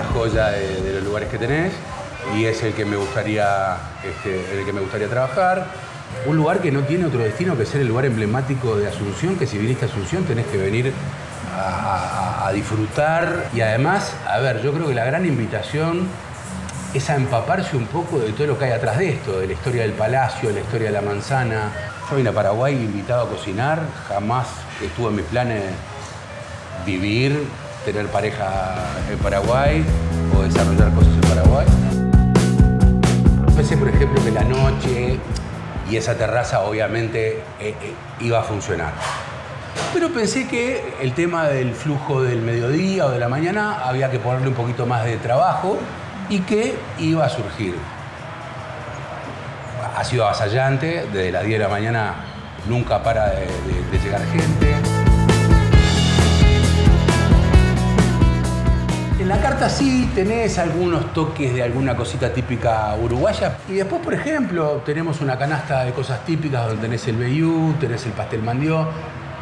altura de, los lugares que tenés y es el que me gustaría, este, el que me gustaría trabajar. Un lugar que no tiene otro destino que ser el lugar emblemático de Asunción, que si viniste a Asunción tenés que venir a, a- a disfrutar y además, a ver, yo creo que la gran invitación es a empaparse un poco de todo lo que hay atrás de esto, de la historia del palacio, de la historia de la manzana. Yo vine a Paraguay invitado a cocinar, jamás estuvo en mis planes vivir, tener pareja en Paraguay o desarrollar cosas en Paraguay. Pensé, por ejemplo, que la noche y esa terraza obviamente eh, eh, iba a funcionar. Pero pensé que el tema del flujo del mediodía o de la mañana había que ponerle un poquito más de trabajo y que iba a surgir. Ha sido avasallante, desde las 10 de la mañana nunca para de, llegar gente. Carta sí tenés algunos toques de alguna cosita típica uruguaya. Y después, por ejemplo, tenemos una canasta de cosas típicas donde tenés el veyú, tenés el pastel mandió.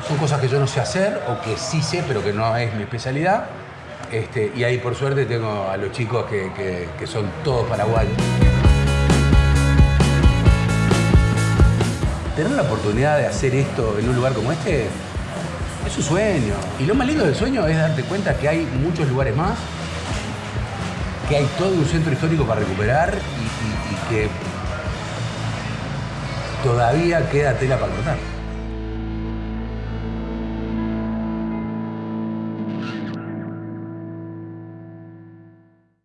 Son cosas que yo no sé hacer o que sí sé, pero que no es mi especialidad. Este, y ahí, por suerte, tengo a los chicos que son todos paraguayos. Tener la oportunidad de hacer esto en un lugar como este es un sueño. Y lo más lindo del sueño es darte cuenta que hay muchos lugares más, que hay todo un centro histórico para recuperar y, que todavía queda tela para cortar.